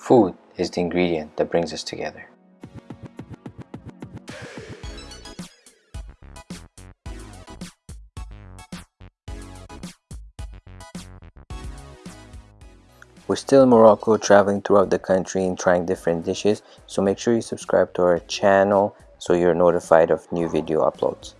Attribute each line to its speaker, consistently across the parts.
Speaker 1: Food is the ingredient that brings us together. We're still in Morocco traveling throughout the country and trying different dishes so make sure you subscribe to our channel so you're notified of new video uploads.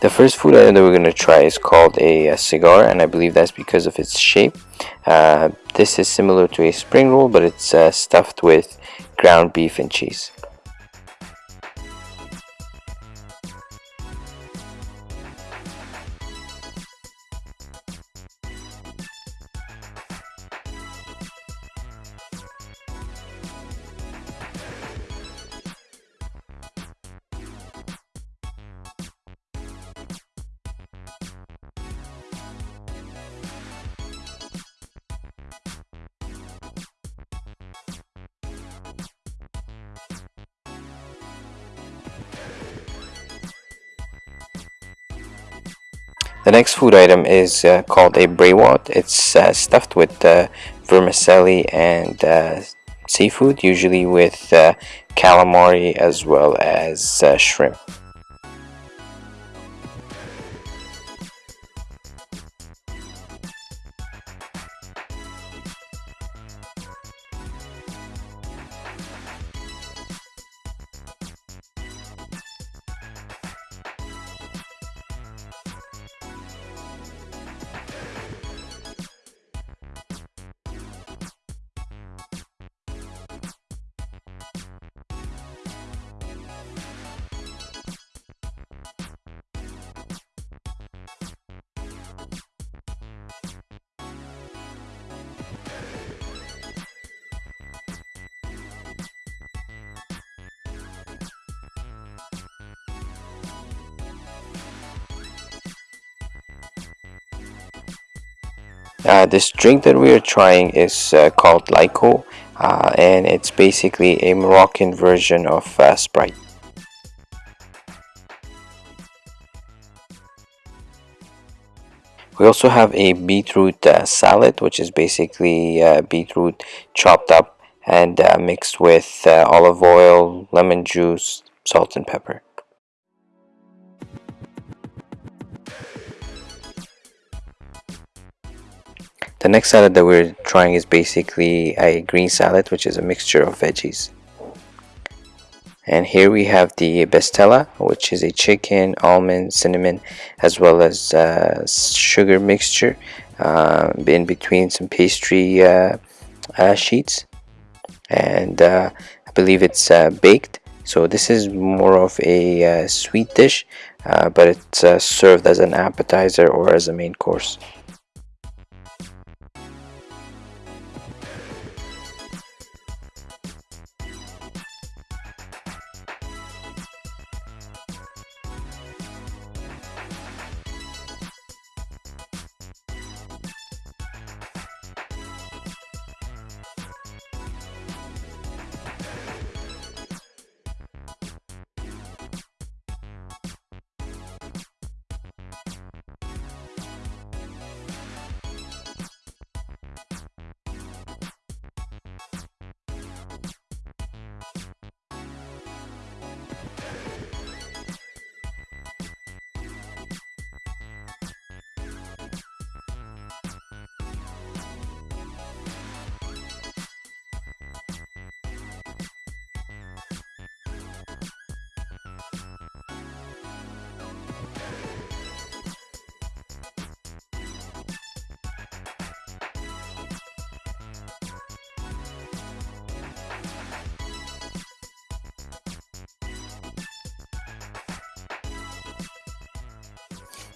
Speaker 1: The first food item that we're going to try is called a, a, cigar and I believe that's because of its shape. Uh, this is similar to a spring roll but it's uh, stuffed with ground beef and cheese. The next food item is uh, called a briouat. It's uh, stuffed with uh, vermicelli and uh, seafood, usually with uh, calamari as well as uh, shrimp. Uh, this drink that we are trying is uh, called Lyco uh, and it's basically a Moroccan version of uh, Sprite. We also have a beetroot uh, salad which is basically beetroot chopped up and mixed with olive oil, lemon juice, salt and pepper. The next salad that we're trying is basically a green salad which is a mixture of veggies. And here we have the bestella which is a chicken, almond, cinnamon as well as uh, sugar mixture uh, in between some pastry uh, uh sheets and uh, I believe it's baked so this is more of a sweet dish but it's served as an appetizer or as a main course.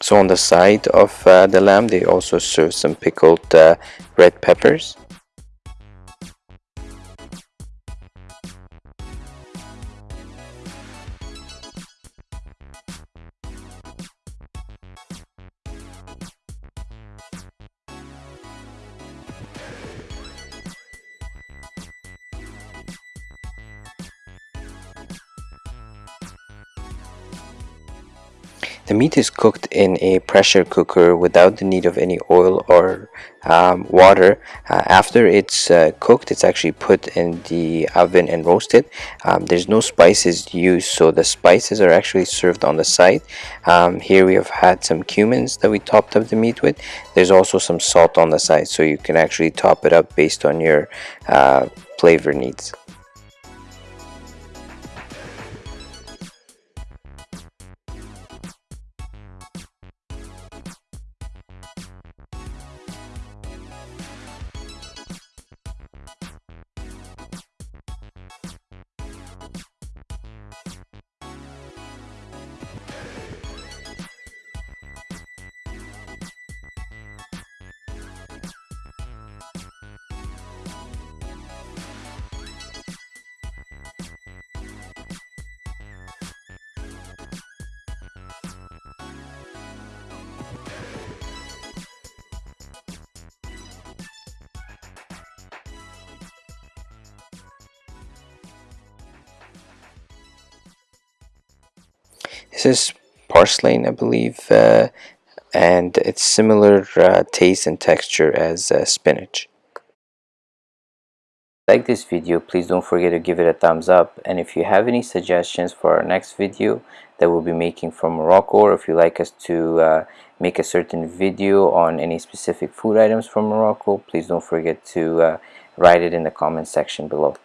Speaker 1: So on the side of uh, the lamb they also serve some pickled uh, red peppers The meat is cooked in a pressure cooker without the need of any oil or um, water. Uh, after it's uh, cooked, it's actually put in the oven and roasted. Um, there's no spices used, so the spices are actually served on the side. Um, here we have had some cumins that we topped up the meat with. There's also some salt on the side, so you can actually top it up based on your uh, flavor needs. This is purslane, I believe, uh, and it's similar uh, taste and texture as uh, spinach. Like this video, please don't forget to give it a thumbs up. And if you have any suggestions for our next video that we'll be making from Morocco, or if you like us to uh, make a certain video on any specific food items from Morocco, please don't forget to uh, write it in the comment section below.